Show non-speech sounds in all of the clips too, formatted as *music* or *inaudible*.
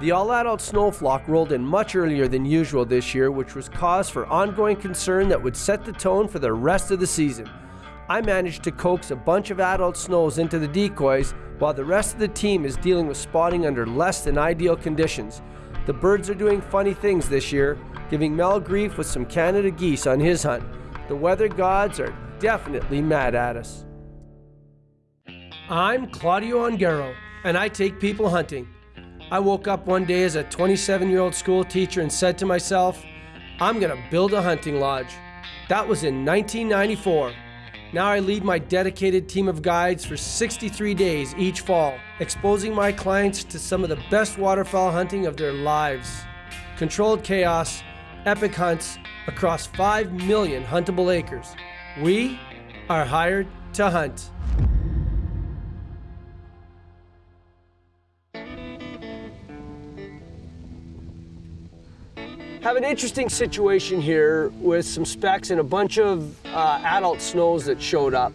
The all-adult snow flock rolled in much earlier than usual this year, which was cause for ongoing concern that would set the tone for the rest of the season. I managed to coax a bunch of adult snows into the decoys while the rest of the team is dealing with spotting under less than ideal conditions. The birds are doing funny things this year, giving Mel grief with some Canada geese on his hunt. The weather gods are definitely mad at us. I'm Claudio Ongaro, and I take people hunting. I woke up one day as a 27 year old school teacher and said to myself, I'm going to build a hunting lodge. That was in 1994. Now I lead my dedicated team of guides for 63 days each fall, exposing my clients to some of the best waterfowl hunting of their lives. Controlled chaos, epic hunts across 5 million huntable acres. We are hired to hunt. Have an interesting situation here with some specks and a bunch of uh, adult snows that showed up.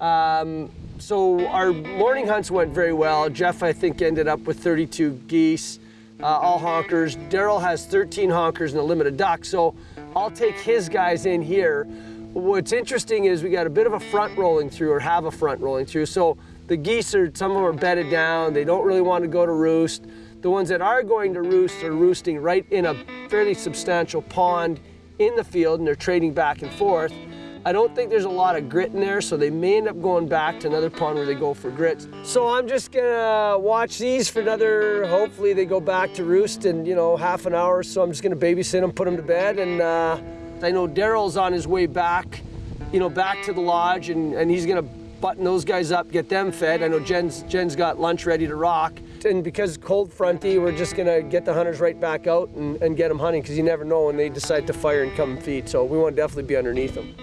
Um, so our morning hunts went very well. Jeff, I think, ended up with 32 geese, uh, all honkers. Daryl has 13 honkers and a limited duck, so I'll take his guys in here. What's interesting is we got a bit of a front rolling through, or have a front rolling through. So the geese are, some of them are bedded down. They don't really want to go to roost. The ones that are going to roost are roosting right in a fairly substantial pond in the field and they're trading back and forth. I don't think there's a lot of grit in there, so they may end up going back to another pond where they go for grits. So I'm just gonna watch these for another, hopefully they go back to roost in, you know, half an hour. So I'm just gonna babysit them, put them to bed. And uh, I know Daryl's on his way back, you know, back to the lodge and, and he's gonna button those guys up, get them fed. I know Jen's, Jen's got lunch ready to rock. And because cold fronty, we're just gonna get the hunters right back out and, and get them hunting because you never know when they decide to fire and come and feed. So we want to definitely be underneath them.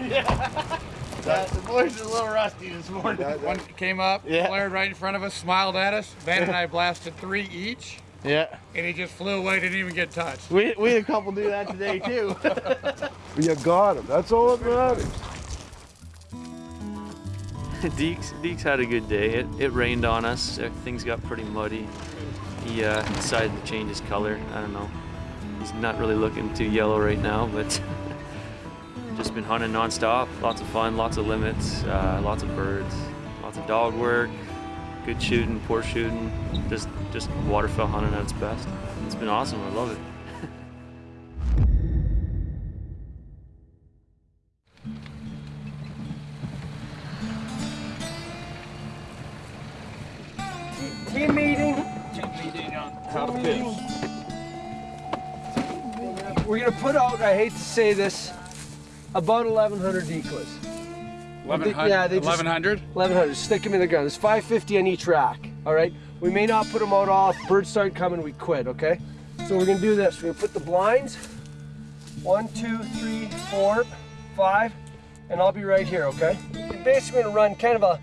*laughs* yeah. the boys are a little rusty this morning. One came up, yeah. flared right in front of us, smiled at us. Van and I blasted three each. Yeah. And he just flew away, didn't even get touched. We, we had a couple do that today too. *laughs* you got him. That's all that matters. *laughs* Deeks, Deeks had a good day. It, it rained on us. Things got pretty muddy. He uh, decided to change his color. I don't know. He's not really looking too yellow right now, but *laughs* just been hunting nonstop. Lots of fun, lots of limits, uh, lots of birds, lots of dog work, good shooting, poor shooting. Just just waterfowl hunting at its best. It's been awesome. I love it. Team meeting. Team meeting on top We're gonna put out, I hate to say this, about 1,100 decoys. 1,100? Yeah, they 1,100? 1,100, stick them in the ground. There's 550 on each rack, all right? We may not put them out off. Birds start coming, we quit, okay? So we're gonna do this. We're gonna put the blinds, one, two, three, four, five, and I'll be right here, okay? You're basically gonna run kind of a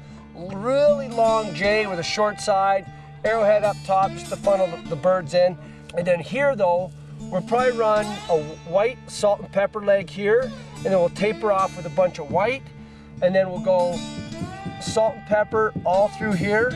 really long J with a short side, arrowhead up top just to funnel the, the birds in. And then here though, we'll probably run a white salt and pepper leg here, and then we'll taper off with a bunch of white, and then we'll go salt and pepper all through here.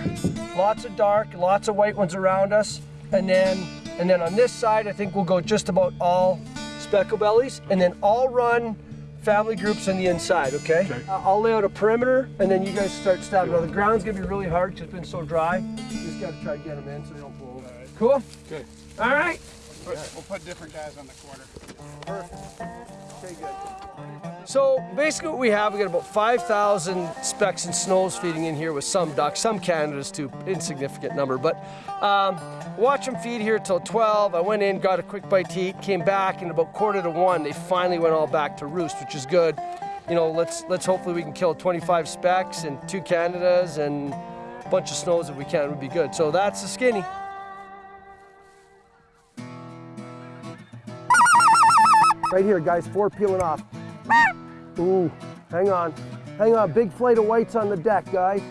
Lots of dark, lots of white ones around us. And then, and then on this side, I think we'll go just about all speckle bellies and then all run family groups on the inside, okay? okay. Uh, I'll lay out a perimeter and then you guys start stabbing. Now the ground's gonna be really hard because it's been so dry. You just gotta try to get them in so they don't blow. All right. Cool? Good. All right. We'll put, we'll put different guys on the corner. Perfect. So basically what we have, we got about 5,000 specks and snows feeding in here with some ducks, some Canadas too, insignificant number. But um, watch them feed here till 12. I went in, got a quick bite to eat, came back, and about quarter to one, they finally went all back to roost, which is good. You know, let's, let's hopefully we can kill 25 specks and two Canadas and a bunch of snows if we can, would be good. So that's the skinny. Right here, guys, four peeling off. Ooh, hang on. Hang on, big flight of whites on the deck, guys.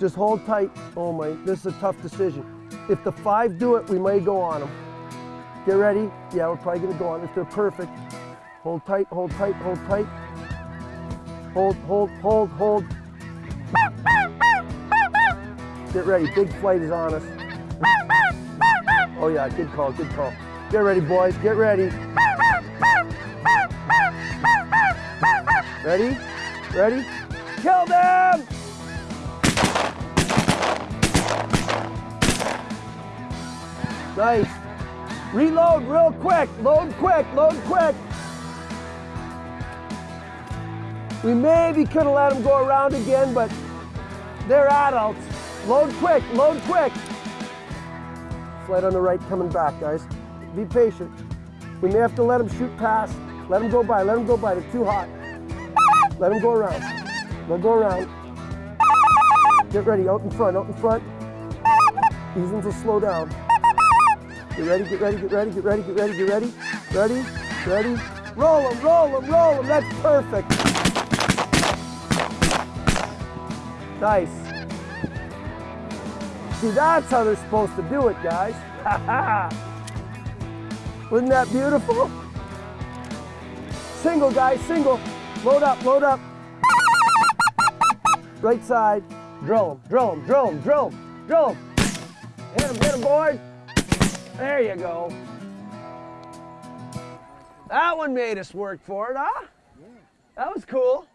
Just hold tight. Oh my, this is a tough decision. If the five do it, we may go on them. Get ready. Yeah, we're probably gonna go on if they're perfect. Hold tight, hold tight, hold tight. Hold, hold, hold, hold. Get ready, big flight is on us. Oh yeah, good call, good call. Get ready, boys, get ready. Ready? Ready? Kill them! Nice. Reload real quick. Load quick. Load quick. We maybe could have let them go around again, but they're adults. Load quick. Load quick. Flight on the right coming back, guys. Be patient. We may have to let them shoot past. Let them go by. Let them go by. They're too hot. Let them go around. They'll go around. Get ready. Out in front. Out in front. These ones will slow down. Get ready, get ready, get ready, get ready, get ready, get ready. Ready, ready. Roll them, roll them, roll them. That's perfect. Nice. See, that's how they're supposed to do it, guys. *laughs* Wasn't that beautiful? Single, guys, single. Load up, load up. Right side. Drill them, drill them, drill them, drill them, drill them. Hit them, hit them, boys. There you go. That one made us work for it, huh? That was cool.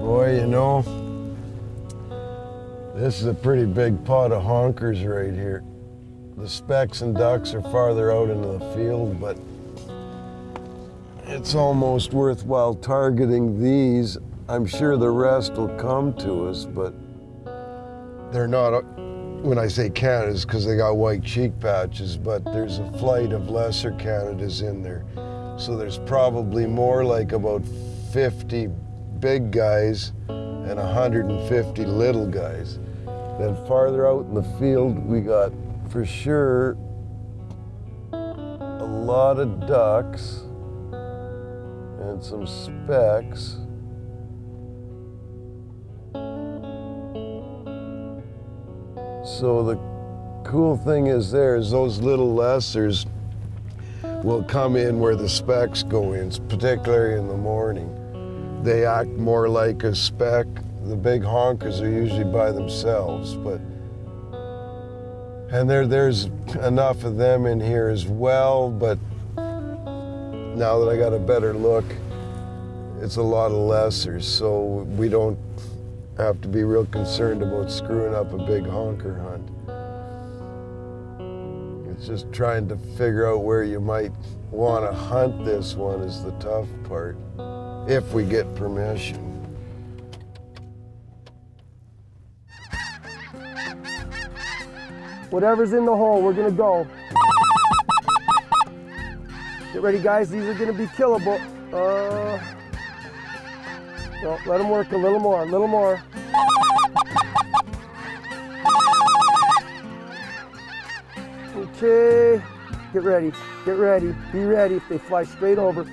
Boy, you know, this is a pretty big pot of honkers right here. The specks and ducks are farther out into the field, but it's almost worthwhile targeting these. I'm sure the rest will come to us, but they're not, when I say Canada's, because they got white cheek patches, but there's a flight of lesser Canadas in there. So there's probably more like about 50 big guys and 150 little guys. Then farther out in the field, we got for sure a lot of ducks and some specks. So the cool thing is there is those little lessers will come in where the specks go in, particularly in the morning. They act more like a speck. The big honkers are usually by themselves, but and there there's enough of them in here as well, but now that I got a better look, it's a lot of lessers, so we don't have to be real concerned about screwing up a big honker hunt. It's just trying to figure out where you might want to hunt this one is the tough part, if we get permission. Whatever's in the hole, we're gonna go. Get ready, guys. These are gonna be killable. Uh, no, let them work a little more, a little more. Okay. Get ready. Get ready. Be ready if they fly straight over.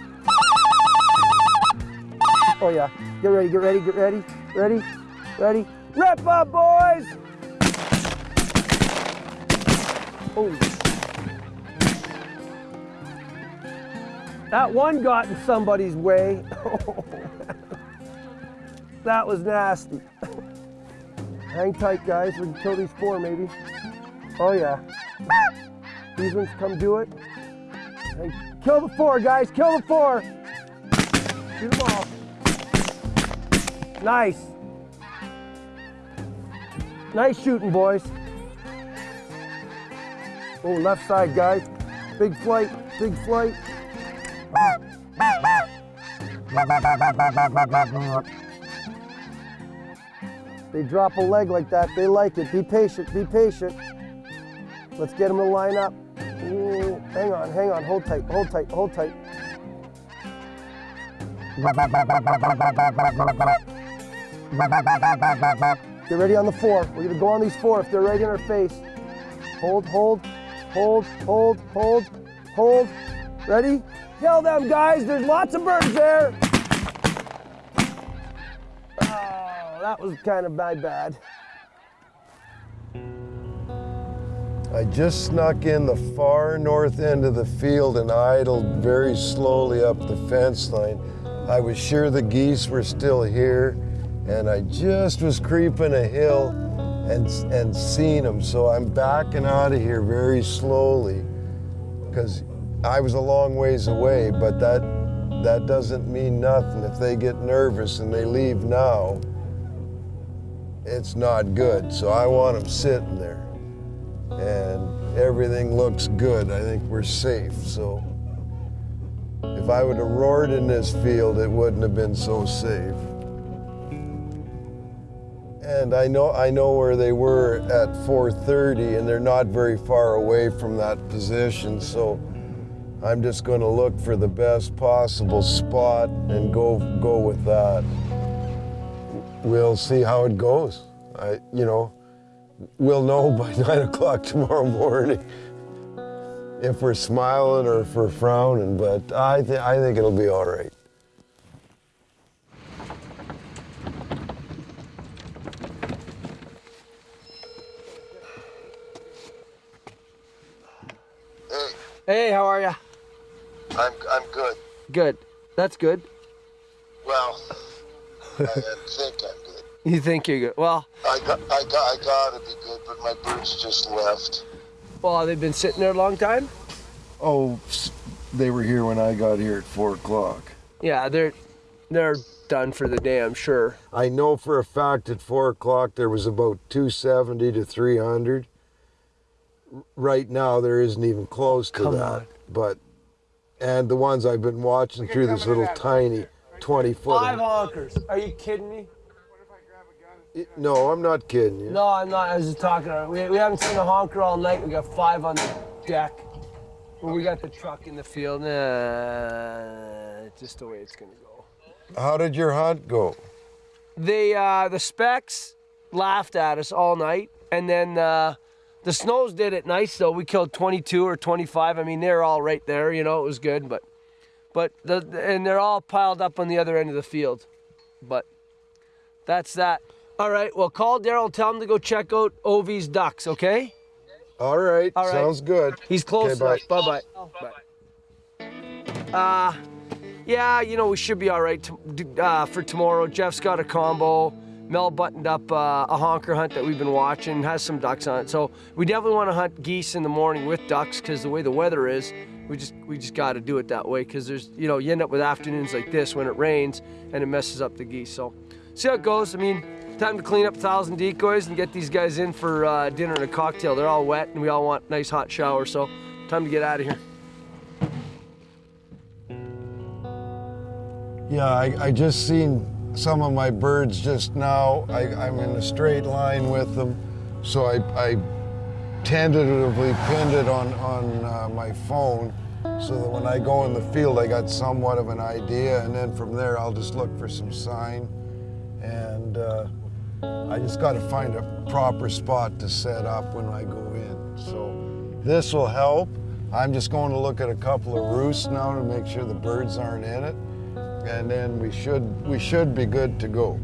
Oh yeah. Get ready. Get ready. Get ready. Ready. Ready. Rip up, boys. Holy. That one got in somebody's way. *laughs* that was nasty. Hang tight, guys. We can kill these four, maybe. Oh, yeah. These ones come do it. Hey, kill the four, guys. Kill the four. Shoot them all. Nice. Nice shooting, boys. Oh, left side, guys. Big flight, big flight. They drop a leg like that, they like it. Be patient, be patient. Let's get them to line up. Ooh, hang on, hang on, hold tight, hold tight, hold tight. Get ready on the four. We're gonna go on these four if they're right in our face. Hold, hold, hold, hold, hold, hold. Ready? Tell them, guys. There's lots of birds there. Oh, that was kind of my bad. I just snuck in the far north end of the field and idled very slowly up the fence line. I was sure the geese were still here, and I just was creeping a hill and, and seen them. So I'm backing out of here very slowly because I was a long ways away, but that, that doesn't mean nothing. If they get nervous and they leave now, it's not good. So I want them sitting there and everything looks good. I think we're safe. So if I would have roared in this field, it wouldn't have been so safe. And I know I know where they were at 4:30, and they're not very far away from that position. So I'm just going to look for the best possible spot and go go with that. We'll see how it goes. I, you know, we'll know *laughs* by nine o'clock tomorrow morning if we're smiling or if we're frowning. But I, th- I think it'll be all right. Hey, Hey, how are you? I'm, I'm good. Good. That's good. Well, I think I'm good. *laughs* You think you're good? Well, I got, I got, I gotta be good, but my birds just left. well, they've been sitting there a long time. Oh, they were here when I got here at four o'clock. Yeah, they're they're done for the day, I'm sure. I know for a fact at four o'clock there was about 270 to 300. R- Right now there isn't even close to Come that. on. But, and the ones I've been watching through this little tiny 20 foot. Five honkers. Are you kidding me? No, I'm not kidding you. No, I'm not. I was just talking. We, we haven't seen a honker all night. We got five on the deck. Well, we got the truck in the field. Nah, just the way it's gonna go. How did your hunt go? The uh, the specks laughed at us all night, and then uh, the snows did it nice though. We killed 22 or 25. I mean, they're all right there. You know, it was good, but but the and they're all piled up on the other end of the field. But that's that. All right. Well, call Daryl. Tell him to go check out Ovi's ducks. Okay. All right, All right. sounds good. He's close Okay, bye. enough. Bye bye. Uh, yeah, you know, we should be all right to, uh, for tomorrow. Jeff's got a combo. Mel buttoned up uh, a honker hunt that we've been watching, has some ducks on it. So we definitely want to hunt geese in the morning with ducks because the way the weather is, we just we just got to do it that way because there's you know you end up with afternoons like this when it rains and it messes up the geese. So see how it goes. I mean, time to clean up a thousand decoys and get these guys in for uh, dinner and a cocktail. They're all wet and we all want nice hot showers. So time to get out of here. Yeah, I, I just seen some of my birds just now. I, I'm in a straight line with them, so I, I tentatively pinned it on, on uh, my phone so that when I go in the field, I got somewhat of an idea, and then from there, I'll just look for some sign. And uh, I just got to find a proper spot to set up when I go in. So this will help. I'm just going to look at a couple of roosts now to make sure the birds aren't in it and then we should we should be good to go.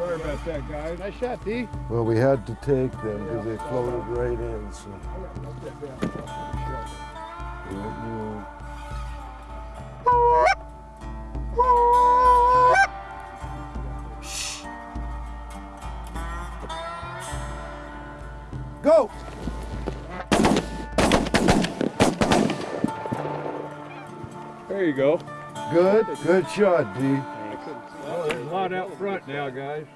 Sorry about that, guys. Nice shot, D. Well, we had to take them because they floated right in. So. Yeah, yeah. Go! There you go. Good, good shot, D. Well, there's a lot out front now, guys.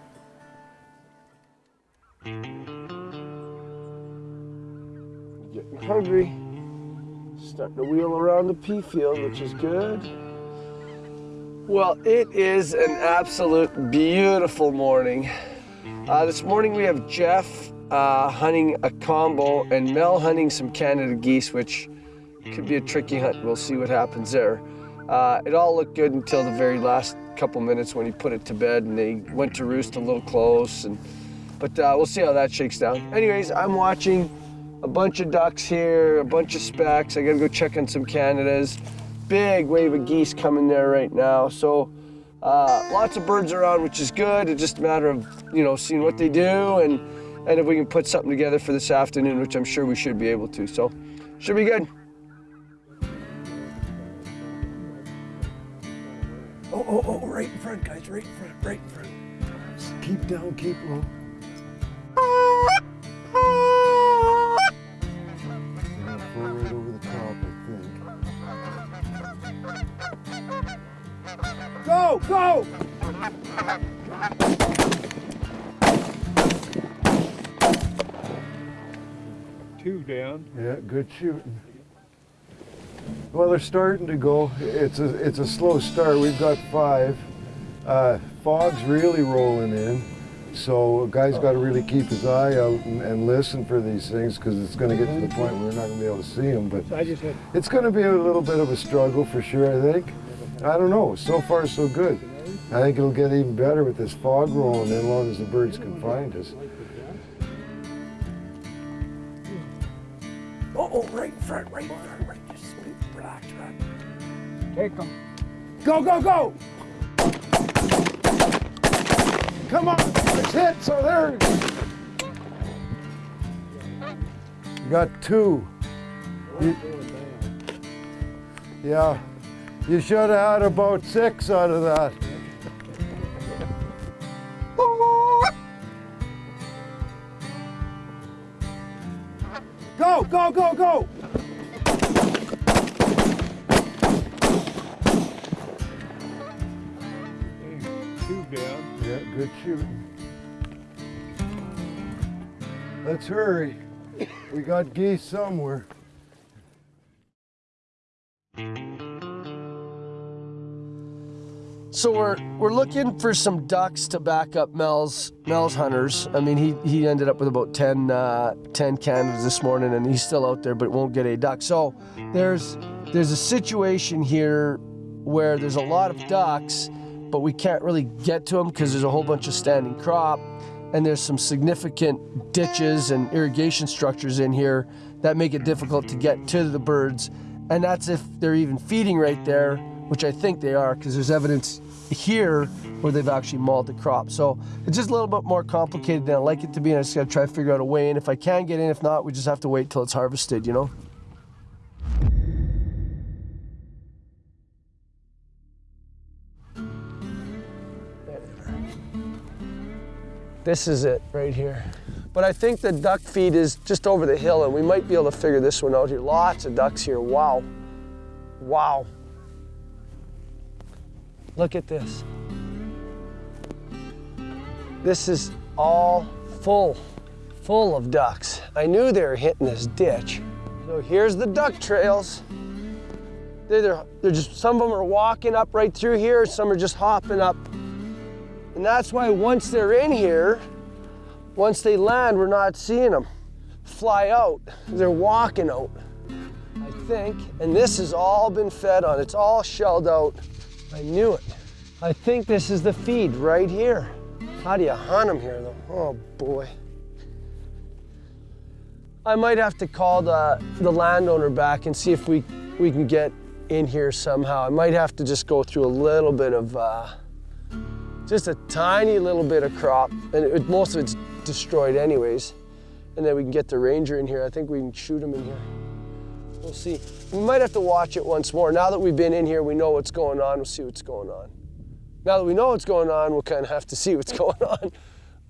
Getting hungry. Starting to wheel around the pea field, which is good. Well, it is an absolute beautiful morning. Uh, this morning we have Jeff uh, hunting a combo and Mel hunting some Canada geese, which could be a tricky hunt. We'll see what happens there. Uh, it all looked good until the very last couple minutes when he put it to bed, and they went to roost a little close. And but uh, we'll see how that shakes down. Anyways, I'm watching a bunch of ducks here, a bunch of specks. I gotta go check on some Canadas. Big wave of geese coming there right now. So uh, lots of birds around, which is good. It's just a matter of you know seeing what they do and and if we can put something together for this afternoon, which I'm sure we should be able to. So should be good. Oh, oh, oh, right in front, guys, right in front, right in front. Keep down, keep low. Right over the top, I think. Go, go! Two down. Yeah, good shooting. Well, they're starting to go. It's a it's a slow start. We've got five. Uh, fog's really rolling in, so a guy's got to really keep his eye out and, and listen for these things because it's going to get to the point where we're not going to be able to see them. But I just had it's going to be a little bit of a struggle for sure. I think. I don't know. So far, so good. I think it'll get even better with this fog rolling in, as long as the birds can find us. Oh, oh, right in front, right in front, take them. Go, go, go! Come on, it's hit, so there. You got two. You- yeah, you should have had about six out of that. *laughs* Go, go, go, go! Good shooting. Let's hurry. We got geese somewhere. So we're we're looking for some ducks to back up Mel's Mel's hunters. I mean, he he ended up with about 10, uh, 10 Canadas this morning, and he's still out there, but won't get a duck. So there's there's a situation here where there's a lot of ducks, but we can't really get to them because there's a whole bunch of standing crop, and there's some significant ditches and irrigation structures in here that make it difficult to get to the birds, and that's if they're even feeding right there, which I think they are because there's evidence here where they've actually mauled the crop. So it's just a little bit more complicated than I like it to be, and I just gotta try to figure out a way in. If I can get in, if not, we just have to wait till it's harvested, you know? This is it right here. But I think the duck feed is just over the hill and we might be able to figure this one out here. Lots of ducks here, wow. Wow. Look at this. This is all full, full of ducks. I knew they were hitting this ditch. So here's the duck trails. They're, they're, just, some of them are walking up right through here, some are just hopping up. And that's why once they're in here, once they land, we're not seeing them fly out. They're walking out, I think. And this has all been fed on. It's all shelled out. I knew it. I think this is the feed right here. How do you hunt them here though? Oh boy. I might have to call the, the landowner back and see if we, we can get in here somehow. I might have to just go through a little bit of, uh, just a tiny little bit of crop, and it, most of it's destroyed anyways. And then we can get the ranger in here. I think we can shoot him in here. We'll see. We might have to watch it once more. Now that we've been in here, we know what's going on. We'll see what's going on. Now that we know what's going on, we'll kind of have to see what's *laughs* going on.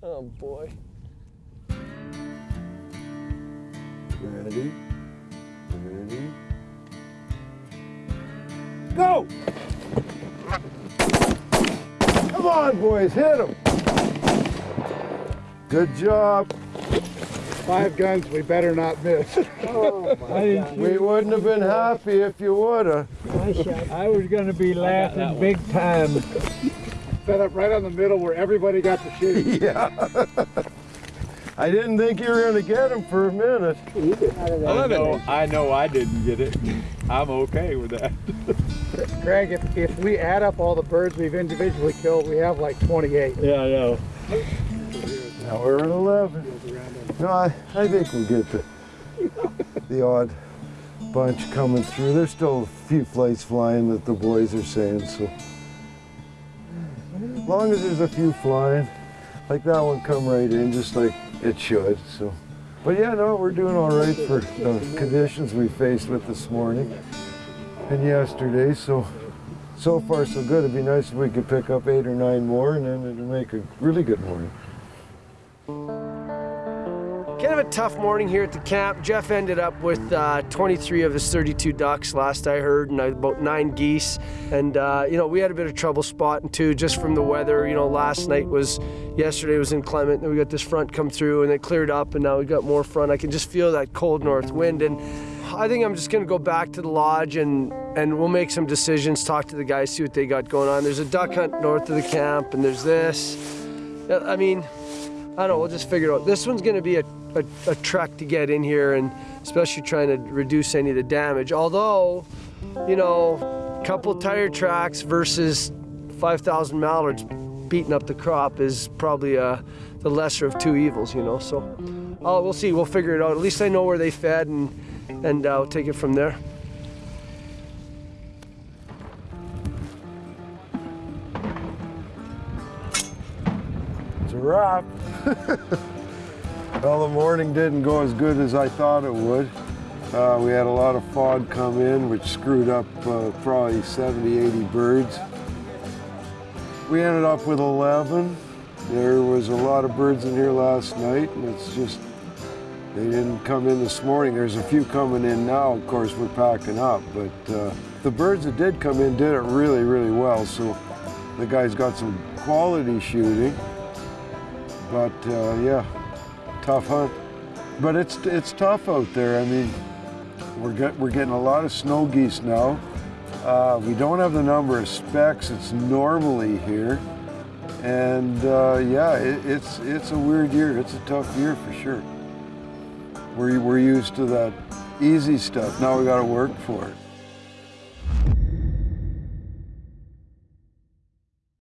Oh boy. Ready? Ready? Go! Come on, boys, hit them. Good job. Five guns, we better not miss. *laughs* We wouldn't have been happy if you would have. I was gonna be laughing big time. Set up right on the middle where everybody got to shoot. *laughs* Yeah. I didn't think you were gonna get him for a minute. I know, I know I didn't get it. I'm okay with that. *laughs* Greg, if, if we add up all the birds we've individually killed, we have like 28. Yeah, I know. Now we're at 11. No, I, I think we'll get the, the odd bunch coming through. There's still a few flights flying that the boys are saying, so. As long as there's a few flying, like that one come right in just like it should, so. But yeah, no, we're doing all right for the conditions we faced with this morning and yesterday, so so far so good. It'd be nice if we could pick up eight or nine more and then it'd make a really good morning. Kind of a tough morning here at the camp. Jeff ended up with uh, 23 of his 32 ducks, last I heard, and about nine geese. And uh, you know, we had a bit of trouble spotting too, just from the weather. You know, last night was, yesterday was inclement, and we got this front come through, and it cleared up, and now we got more front. I can just feel that cold north wind, and I think I'm just gonna go back to the lodge and and we'll make some decisions. Talk to the guys, see what they got going on. There's a duck hunt north of the camp, and there's this. I mean, I don't know, we'll just figure it out. This one's gonna be a, a, a trek to get in here and especially trying to reduce any of the damage. Although, you know, a couple tire tracks versus 5,000 mallards beating up the crop is probably uh, the lesser of two evils, you know. So uh, we'll see, we'll figure it out. At least I know where they fed and, and we'll take it from there. It's a wrap. *laughs* well, the morning didn't go as good as I thought it would. Uh, we had a lot of fog come in, which screwed up uh, probably 70, 80 birds. We ended up with 11. There was a lot of birds in here last night, and it's just, they didn't come in this morning. There's a few coming in now. Of course, we're packing up, but uh, the birds that did come in did it really, really well. So the guys got some quality shooting. But uh, yeah, tough hunt. But it's it's tough out there. I mean, we're get, we're getting a lot of snow geese now. Uh, we don't have the number of specks it's normally here, and uh, yeah, it, it's it's a weird year. It's a tough year for sure. We're we're used to that easy stuff. Now we got to work for it.